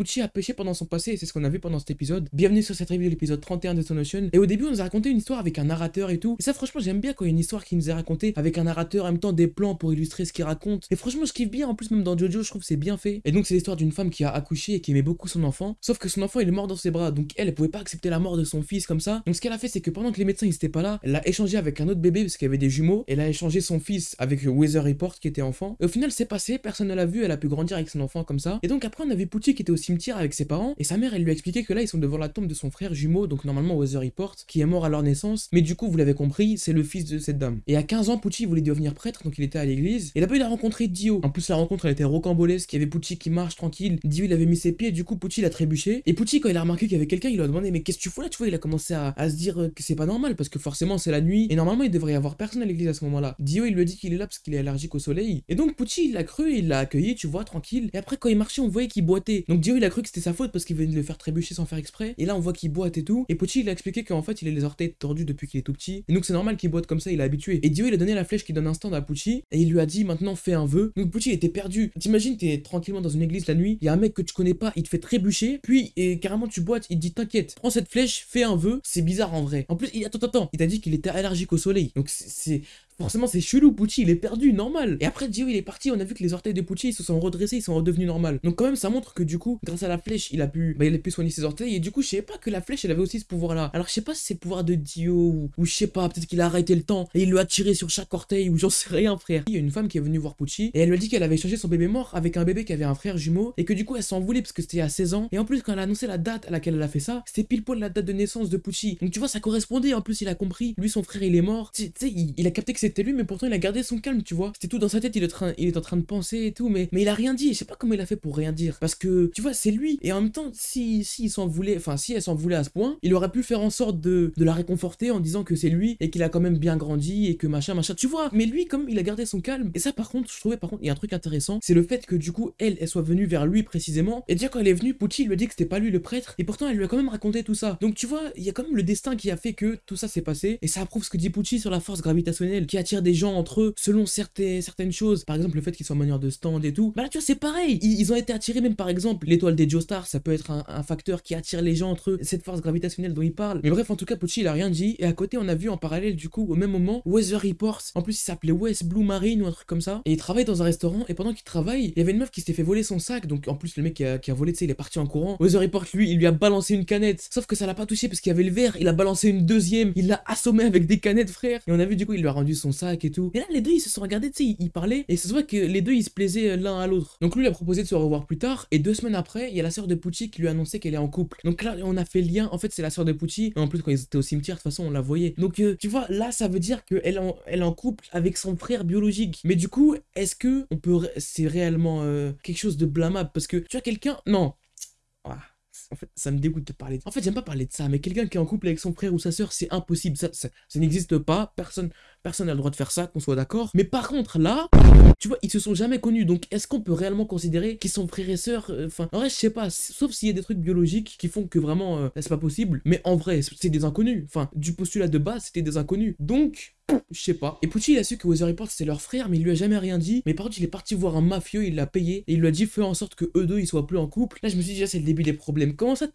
Pucci a péché pendant son passé et c'est ce qu'on a vu pendant cet épisode. Bienvenue sur cette review de l'épisode 31 de Son Ocean. Et au début, on nous a raconté une histoire avec un narrateur et tout. Et ça, franchement, j'aime bien quand il y a une histoire qui nous est racontée avec un narrateur, en même temps des plans pour illustrer ce qu'il raconte. Et franchement, je kiffe bien. En plus, même dans Jojo, je trouve que c'est bien fait. Et donc, c'est l'histoire d'une femme qui a accouché et qui aimait beaucoup son enfant. Sauf que son enfant, il est mort dans ses bras. Donc, elle, elle pouvait pas accepter la mort de son fils comme ça. Donc, ce qu'elle a fait, c'est que pendant que les médecins ils étaient pas là, elle a échangé avec un autre bébé parce qu'il y avait des jumeaux. Elle a échangé son fils avec Weather Report qui était enfant. Et au final, c'est passé. Personne ne l'a vu. Elle a pu grandir avec son enfant comme ça. Et donc, après, on a vu Pucci qui était au avec ses parents. Et sa mère, elle lui a expliqué que là, ils sont devant la tombe de son frère jumeau. Donc, normalement, Weather Report qui est mort à leur naissance. Mais du coup, vous l'avez compris, c'est le fils de cette dame. Et à 15 ans, Pucci voulait devenir prêtre. Donc, il était à l'église. Et là-bas, il a rencontré Dio. En plus, la rencontre, elle était rocambolesque. Il y avait Pucci qui marche tranquille. Dio, il avait mis ses pieds. Du coup, Pucci, il a trébuché. Et Pucci, quand il a remarqué qu'il y avait quelqu'un, il lui a demandé Mais qu'est-ce que tu fous là? Tu vois, il a commencé à, se dire que c'est pas normal. Parce que forcément, c'est la nuit. Et normalement, il devrait y avoir personne à l'église à ce moment-là. Dio, il lui a dit qu'il est là parce qu'il est allergique au soleil. Et donc, Pucci, il l'a cru. Il l'a accueilli, tu vois, tranquille. Et après, quand il marchait, on voyait qu'il boitait. Donc, Dio, il a cru que c'était sa faute parce qu'il venait de le faire trébucher sans faire exprès. Et là, on voit qu'il boite et tout. Et Pucci, il a expliqué qu'en fait, il a les orteils tordus depuis qu'il est tout petit. Et donc, c'est normal qu'il boite comme ça, il est habitué. Et Dio, il a donné la flèche qui donne un stand à Pucci. Et il lui a dit maintenant, fais un vœu. Donc, Pucci, il était perdu. T'imagines, t'es tranquillement dans une église la nuit. Il y a un mec que tu connais pas, il te fait trébucher. Puis, et carrément, tu boites. Il te dit, t'inquiète, prends cette flèche, fais un vœu. C'est bizarre en vrai. En plus, il, attends, attends. Il t'a dit qu'il était allergique au soleil. Donc, c'est Forcément, c'est chelou, Pucci, il est perdu, normal. Et après, Dio, il est parti, on a vu que les orteils de Pucci, ils se sont redressés, ils sont redevenus normaux. Donc quand même, ça montre que du coup, grâce à la flèche, il a pu, bah, il a pu soigner ses orteils. Et du coup, je sais pas que la flèche, elle avait aussi ce pouvoir-là. Alors, je sais pas si c'est le pouvoir de Dio, ou, je sais pas, peut-être qu'il a arrêté le temps, et il lui a tiré sur chaque orteil, ou j'en sais rien, frère. Il y a une femme qui est venue voir Pucci, et elle lui a dit qu'elle avait changé son bébé mort avec un bébé qui avait un frère jumeau, et que du coup, elle s'en voulait parce que c'était à 16 ans. Et en plus, quand elle a annoncé la date à laquelle elle a fait ça, c'était pile poil la date de naissance de Pucci. Donc tu vois, ça correspondait, en plus, il a compris. Lui, son frère, il est mort. Tu sais, il, il a capté que c'était lui, mais pourtant, il a gardé son calme, tu vois. C'était tout dans sa tête, il est, train, il est en train de penser et tout, mais, mais il a rien dit. Je sais pas comment il a fait pour rien dire. Parce que, tu vois, c'est lui. Et en même temps, si, si il s'en voulait, si elle s'en voulait à ce point, il aurait pu faire en sorte de, de la réconforter en disant que c'est lui et qu'il a quand même bien grandi et que machin, machin, tu vois. Mais lui, comme il a gardé son calme. Et ça, par contre, je trouvais, par contre, il y a un truc intéressant, c'est le fait que du coup, elle, elle soit venue vers lui précisément. Et déjà, quand elle est venue, Pucci lui a dit que c'était pas lui le prêtre. Et pourtant, elle lui a quand même raconté tout ça. Donc, tu vois, il y a quand même le destin qui a fait que tout ça s'est passé. Et ça approuve ce que dit Pucci sur la force gravitationnelle qui attire des gens entre eux selon certaines, certaines choses. Par exemple, le fait qu'ils soient en manière de stand et tout. Bah là, tu vois, c'est pareil. Ils, ont été attirés, même par exemple, l'étoile des Joestar, ça peut être un, facteur qui attire les gens entre eux. Cette force gravitationnelle dont il parle. Mais bref, en tout cas, Pucci, il a rien dit. Et à côté, on a vu en parallèle, du coup, au même moment, Weather Reports. En plus, il s'appelait West Blue Marine ou un truc comme ça. Et il travaille dans un restaurant. Et pendant qu'il travaille, il y avait une meuf qui s'était fait voler son sac. Donc, en plus, le mec qui a, qui a volé, tu sais, il est parti en courant. Weather Report, lui, il lui a balancé une canette. Sauf que ça l'a pas touché parce qu'il y avait le verre. Il a balancé une deuxième. Il l'a assommé avec des canettes, frère. Et on a vu, du coup, il lui a rendu son sac et tout. Et là, les deux, ils se sont regardés, tu sais, ils parlaient. Et ça se voit que les deux, ils se plaisaient l'un à l'autre. Donc, lui, il a proposé de se revoir plus tard. Et deux semaines après, il y a la sœur de Pucci qui lui a annoncé qu'elle est en couple. Donc là, on a fait le lien. En fait, c'est la sœur de Pucci. Et en plus, quand ils étaient au cimetière, de toute façon, on la voyait. Donc, euh, tu vois, là, ça veut dire qu'elle est, elle est en couple avec son frère biologique. Mais du coup, est-ce que on peut. C'est réellement euh, quelque chose de blâmable? Parce que tu as quelqu'un. Non. Ah. En fait, ça me dégoûte de parler. En fait, j'aime pas parler de ça, mais quelqu'un qui est en couple avec son frère ou sa sœur, c'est impossible. Ça, ça n'existe pas. Personne, personne n'a le droit de faire ça, qu'on soit d'accord. Mais par contre, là, tu vois, ils se sont jamais connus. Donc, est-ce qu'on peut réellement considérer qu'ils sont frères et sœurs Enfin, en vrai, je sais pas. Sauf s'il y a des trucs biologiques qui font que vraiment, euh, c'est pas possible. Mais en vrai, c'est des inconnus. Enfin, du postulat de base, c'était des inconnus. Donc, je sais pas. Et Pucci, il a su que Weather Report c'était leur frère, mais il lui a jamais rien dit. Mais par contre, il est parti voir un mafieux, il l'a payé, et il lui a dit fais en sorte que eux deux ils soient plus en couple. Là, je me suis dit, déjà, c'est le début des problèmes. Comment ça,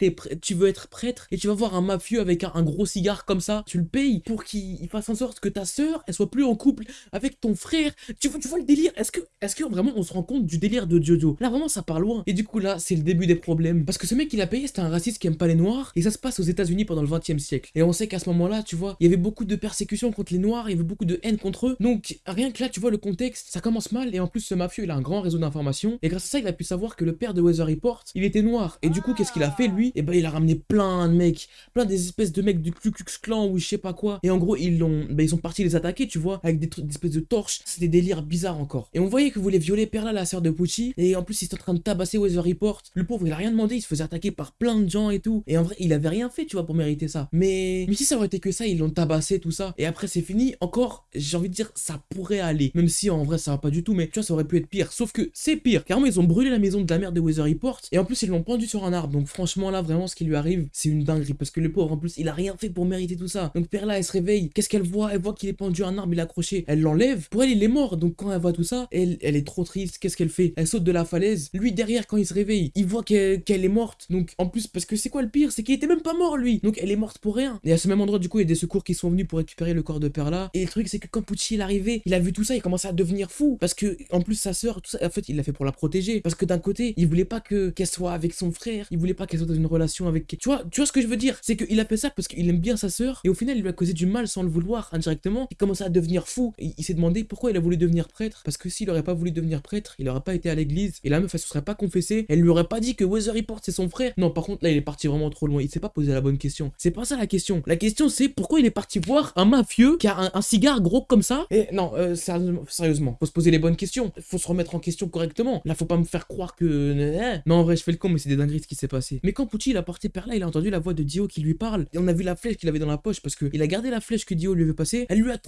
tu veux être prêtre et tu vas voir un mafieux avec un, un gros cigare comme ça, tu le payes pour qu'il fasse en sorte que ta sœur elle soit plus en couple avec ton frère. Tu vois, tu vois le délire Est-ce que, est-ce que vraiment on se rend compte du délire de Jojo? Là, vraiment, ça part loin. Et du coup, là, c'est le début des problèmes. Parce que ce mec il a payé, c'était un raciste qui aime pas les noirs, et ça se passe aux États-Unis pendant le 20 e siècle. Et on sait qu'à ce moment-là, tu vois, il y avait beaucoup de persécutions contre les noirs, il y avait beaucoup de haine contre eux. Donc, rien que là, tu vois le contexte, ça commence mal. Et en plus, ce mafieux, il a un grand réseau d'informations. Et grâce à ça, il a pu savoir que le père de Weather Report, il était noir. Et du coup, qu'est-ce qu'il a fait, lui? Et ben, il a ramené plein de mecs, plein des espèces de mecs du Ku Klux Klan ou je sais pas quoi. Et en gros, ils l'ont, ben, ils sont partis les attaquer, tu vois, avec des trucs, des espèces de torches. C'était des délires bizarres encore. Et on voyait que voulait violer Perla, la sœur de Pucci. Et en plus, il était en train de tabasser Weather Report. Le pauvre, il a rien demandé, il se faisait attaquer par plein de gens et tout. Et en vrai, il avait rien fait, tu vois, pour mériter ça. Mais, mais si ça aurait été que ça, ils l'ont tabassé, tout ça. Et après, c'est fini. Encore, j'ai envie de dire, ça pourrait aller. Même si en vrai, ça va pas du tout, mais tu vois, ça aurait pu être pire. Sauf que c'est pire. Carrément, ils ont brûlé la maison de la mère de Weather Report. Et en plus, ils l'ont pendu sur un arbre. Donc franchement, là, vraiment, ce qui lui arrive, c'est une dinguerie. Parce que le pauvre, en plus, il a rien fait pour mériter tout ça. Donc Perla, elle se réveille. Qu'est-ce qu'elle voit? Elle voit qu'il est pendu un arbre, il est accroché. Elle l'enlève. Pour elle, il est mort. Donc quand elle voit tout ça, elle, elle est trop triste. Qu'est-ce qu'elle fait? Elle saute de la falaise. Lui, derrière, quand il se réveille, il voit qu'elle est morte. Donc en plus, parce que c'est quoi le pire? C'est qu'il était même pas mort, lui. Donc elle est morte pour rien. Et à ce même endroit, du coup, il y a des secours qui sont venus pour récupérer le corps de Perla. Et le truc, c'est que quand Pucci est arrivé, il a vu tout ça, il commence à devenir fou. Parce que, en plus, sa sœur, tout ça, en fait, il l'a fait pour la protéger. Parce que d'un côté, il voulait pas que qu'elle soit avec son frère. Il voulait pas qu'elle soit dans une relation avec. Tu vois, tu vois ce que je veux dire? C'est qu'il a fait ça parce qu'il aime bien sa sœur. Et au final, il lui a causé du mal sans le vouloir indirectement. Il commence à devenir fou. Il s'est demandé pourquoi il a voulu devenir prêtre. Parce que s'il aurait pas voulu devenir prêtre, il aurait pas été à l'église. Et la meuf, elle se serait pas confessée. Elle lui aurait pas dit que Weather Report c'est son frère. Non, par contre, là, il est parti vraiment trop loin. Il s'est pas posé la bonne question. C'est pas ça la question. La question, c'est pourquoi il est parti voir un mafieux qui a un, cigare gros comme ça? Et non, euh, sérieusement, faut se poser les bonnes questions. Faut se remettre en question correctement. Là, faut pas me faire croire que. Eh. Non, en vrai, je fais le con, mais c'est des dingueries ce qui s'est passé. Mais quand Pucci il a porté par là, il a entendu la voix de Dio qui lui parle. Et on a vu la flèche qu'il avait dans la poche parce qu'il a gardé la flèche que Dio lui avait passée. Elle lui a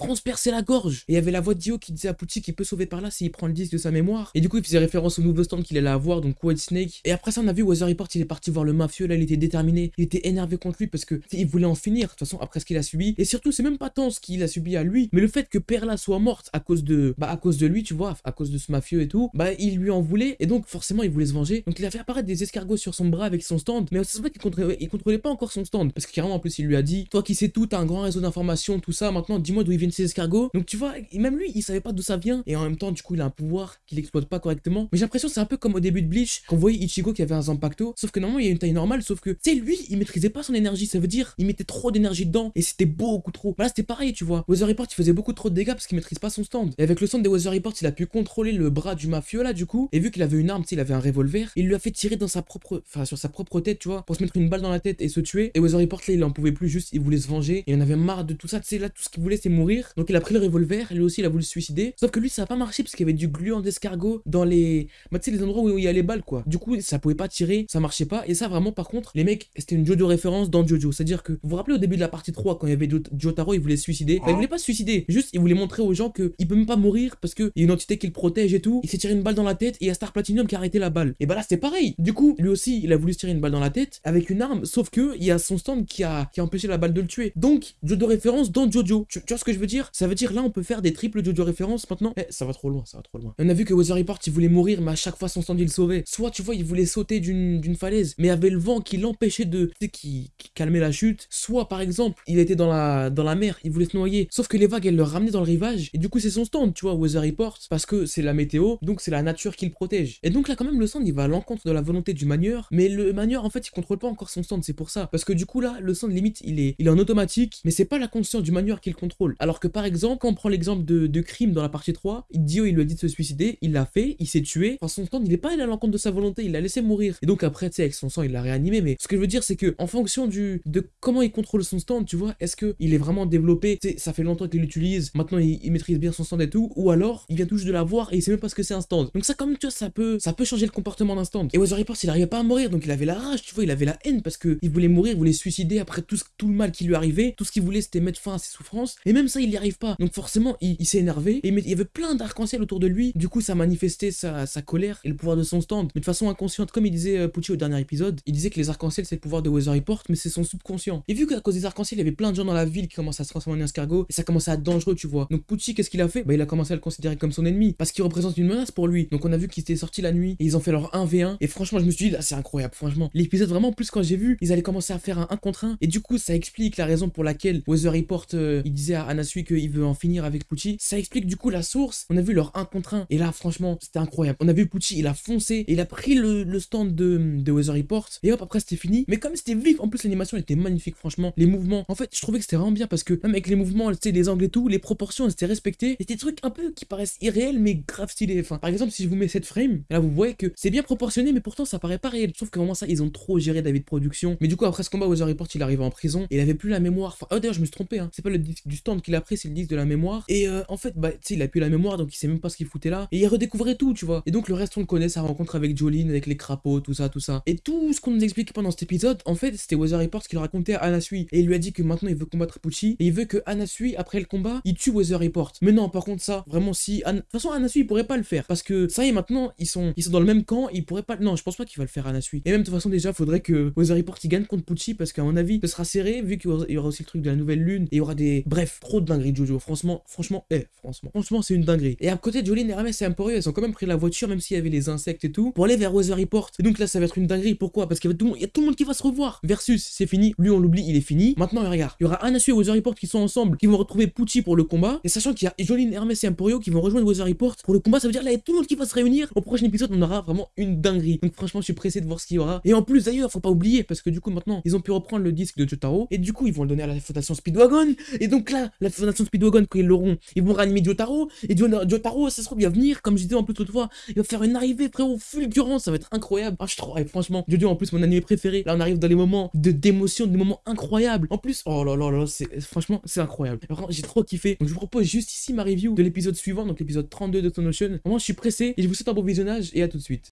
la gorge. Et il y avait la voix de Dio qui disait à Pucci qu'il peut sauver par là s'il prend le disque de sa mémoire. Et du coup, il faisait référence au nouveau stand qu'il allait avoir, donc White Snake. Et après ça, on a vu Weather Report, il est parti voir le mafieux. Là, il était déterminé. Il était énervé contre lui parce que il voulait en finir. De toute façon, après ce qu'il a subi. Et surtout, c'est même pas tant ce qu'il a subi à lui, mais le fait que Perla soit morte à cause de, bah, à cause de lui, tu vois, à cause de ce mafieux et tout, bah, il lui en voulait. Et donc, forcément, il voulait se venger. Donc, il a fait apparaître des escargots sur son bras avec son stand. Mais c'est vrai qu'il contrôlait, il contrôlait pas encore son stand. Parce que carrément, en plus, il lui a dit, toi qui sais tout, t'as un grand réseau d'informations, tout ça. Maintenant, dis-moi d'où ils viennent escargots. Donc, tu vois, même lui, il savait pas d'où ça vient. Et en même temps, du coup, il a un pouvoir qu'il exploite pas correctement. Mais j'ai l'impression, c'est un peu comme au début de Bleach, qu'on voyait Ichigo qui avait un Zampacto. Sauf que normalement, il y a une taille normale. Sauf que, tu sais, lui, il maîtrisait pas son énergie. Ça veut dire, il mettait trop d'énergie dedans. Et c'était beaucoup trop. Bah là, c'était pareil, tu vois. Weather Report, il faisait beaucoup trop de dégâts parce qu'il maîtrise pas son stand. Et avec le stand des Weather Report, il a pu contrôler le bras du mafieux là, du coup. Et vu qu'il avait une arme, tu sais, il avait un revolver, il lui a fait tirer dans sa propre, enfin, sur sa propre tête, tu vois, pour se mettre une balle dans la tête et se tuer. Et Weather Report, là, il en pouvait plus, juste, il voulait se venger. Il en avait marre de tout ça, tu sais, là, tout ce qu'il voulait, c'est mourir. Donc, il a pris le revolver, lui aussi, il a voulu se suicider. Sauf que lui, ça a pas marché parce qu'il y avait du gluant d'escargot dans les, bah, tu sais, les endroits où il y a les balles, quoi. Du coup, ça pouvait pas tirer, ça marchait pas. Et ça, vraiment, par contre, les mecs, c'était une Jojo référence dans Jojo. C'est-à-dire que, vous vous rappelez au début de la partie 3, quand il y avait Jotaro, il voulait se suicider? il voulait pas se suicider, juste, il voulait montrer aux gens qu'il peut même pas mourir parce qu'il y a une entité qui le protège et tout. Il s'est tiré une balle dans la tête et il y a Star Platinum qui a arrêté la balle. Et bah là, c'était pareil. Du coup, lui aussi, il a voulu se tirer une balle dans la tête avec une arme, sauf que il y a son stand qui a, qui a empêché la balle de le tuer. Donc, Jojo référence dans Jojo. Tu, vois ce que je veux dire? Ça veut dire là, on peut faire des triples Jojo références maintenant. Eh, ça va trop loin, ça va trop loin. On a vu que Weather Report, il voulait mourir, mais à chaque fois, son stand, il le sauvait. Soit, tu vois, il voulait sauter d'une falaise, mais avait le vent qui l'empêchait de. Tu qui calmait la chute. Soit, par exemple, il était dans la, dans la mer, il voulait se noyer. Sauf que les vagues, elles le ramenaient dans le rivage. Et du coup, c'est son stand, tu vois, Weather Report, parce que c'est la météo, donc c'est la nature qui le protège. Et donc là, quand même, le stand, il va à l'encontre de la volonté du manieur, mais le manieur, en fait, il contrôle pas encore son stand, c'est pour ça. Parce que du coup, là, le stand, limite, il est, il est en automatique, mais c'est pas la conscience du manieur qui le contrôle. Alors que par exemple, quand on prend l'exemple de, de crime dans la partie 3, Dio, il lui a dit de se suicider, il l'a fait, il s'est tué. Enfin, son stand, il est pas allé à l'encontre de sa volonté, il l'a laissé mourir. Et donc après, tu sais, avec son sang, il l'a réanimé. Mais ce que je veux dire, c'est que en fonction du de comment il contrôle son stand, tu vois, est-ce que il est vraiment développé, tu sais, ça fait longtemps qu'il l'utilise, maintenant il, maîtrise bien son stand et tout, ou alors il vient tout juste de l'avoir et il sait même pas ce que c'est un stand. Donc ça, comme tu vois, ça peut, ça peut changer le comportement d'un stand. Et Weather Report, il arrivait pas à mourir, donc il avait la rage, tu vois, il avait la haine parce que il voulait mourir, il voulait suicider après tout, tout le mal qui lui arrivait, tout ce qu'il voulait c'était mettre fin à ses souffrances, et même ça il y arrive pas. Donc forcément, il, s'est énervé, et il y avait plein d'arc-en-ciel autour de lui, du coup ça manifestait sa, sa, colère et le pouvoir de son stand, mais de façon inconsciente, comme il disait euh, Pucci au dernier épisode, il disait que les arc-en-ciel c'est le pouvoir de Weather Report, mais c'est son subconscient. Et vu qu'à cause des arc-en-ciel, il y avait plein de gens dans la ville qui commençaient à se transformer en escargot, et ça commençait à être dangereux, tu vois. Donc Pucci, qu'est-ce qu'il a fait? Bah il a commencé à le considérer comme son ennemi, parce qu'il représente une menace pour lui. Donc on a vu qu'ils étaient sortis la nuit, et ils ont fait leur 1v1, et franchement je me suis dit, là c'est incroyable, franchement. L'épisode vraiment, plus quand j'ai vu, ils allaient commencer à faire un 1 contre 1, et du coup ça explique la raison pour laquelle Weather Report, euh, il disait à Qu'il veut en finir avec Pucci. Ça explique du coup la source. On a vu leur 1 contre 1, et là franchement c'était incroyable. On a vu Pucci, il a foncé, il a pris le, stand de, de Weather Report, et hop après c'était fini. Mais comme c'était vif, en plus l'animation était magnifique, franchement. Les mouvements, en fait je trouvais que c'était vraiment bien parce que même avec les mouvements, les angles et tout, les proportions elles étaient respectées. Et des trucs un peu qui paraissent irréels mais grave stylés. Enfin, par exemple, si je vous mets cette frame, là vous voyez que c'est bien proportionné, mais pourtant ça paraît pas réel. Sauf que vraiment ça, ils ont trop géré David Production. Mais du coup, après ce combat, Weather Report, il arrive en prison. Il avait plus la mémoire. Enfin, oh d'ailleurs, je me suis trompé, hein. C'est pas le disque du stand qu'il a pris, c'est le disque de la mémoire. Et euh, en fait, bah, tu sais, il a plus la mémoire, donc il sait même pas ce qu'il foutait là. Et il redécouvrait tout, tu vois. Et donc le reste, on le connaît, sa rencontre avec Jolene, avec les crapauds, tout ça, tout ça. Et tout ce qu'on nous explique pendant cet épisode, en fait, c'était Weather Report qui le racontait à Anasui. Et il lui a dit que maintenant il veut combattre Pucci. Et il veut que Anasui après le combat, il tue Weather Report. Mais non, par contre ça, vraiment si... De toute façon, Anasui, il pourrait pas le faire. Parce que ça y est, maintenant, ils sont, ils sont dans le même camp, il pourrait pas... Non, je pense pas qu'il va le faire Anasui. Et même de toute façon, déjà, faudrait que Weather Report, il gagne contre Pucci, parce qu'à mon avis, ce sera serré, vu qu'il y aura aussi le truc de la nouvelle lune, et il y aura des... Bref, trop de Jojo. Franchement, franchement, eh, franchement, franchement, c'est une dinguerie. Et à côté, Jolene, Hermès et Emporio, elles ont quand même pris la voiture, même s'il y avait les insectes et tout, pour aller vers Weather Report. Et donc là, ça va être une dinguerie. Pourquoi? Parce qu'il y, a tout le monde qui va se revoir. Versus, c'est fini. Lui, on l'oublie, il est fini. Maintenant, regarde, il y aura Anasu et Weather Report qui sont ensemble, qui vont retrouver Pucci pour le combat. Et sachant qu'il y a Jolene, Hermès et Emporio qui vont rejoindre Weather Report pour le combat, ça veut dire là, il y a tout le monde qui va se réunir. Au prochain épisode, on aura vraiment une dinguerie. Donc franchement, je suis pressé de voir ce qu'il y aura. Et en plus, d'ailleurs, faut pas oublier, parce que du coup, maintenant, ils ont pu reprendre le disque de Jotaro. Et du coup, ils vont le donner à la Fondation Speedwagon. Et donc là, la Fondation Speedwagon, quand ils l'auront, ils vont réanimer Jotaro. Et Jotaro, ça se trouve, il va venir, comme je disais en plus l'autre fois, il va faire une arrivée, frérot, fulgurant, ça va être incroyable. Ah, je trouve, franchement, Jojo, en plus, mon anime préféré. Là, on arrive dans les moments de d'émotion, des moments incroyables. En plus, oh là là là, c'est franchement, c'est incroyable. J'ai trop kiffé. Donc, je vous propose juste ici ma review de l'épisode suivant, donc l'épisode 32 de Tonotion. Vraiment, je suis pressé et je vous souhaite un bon visionnage et à tout de suite.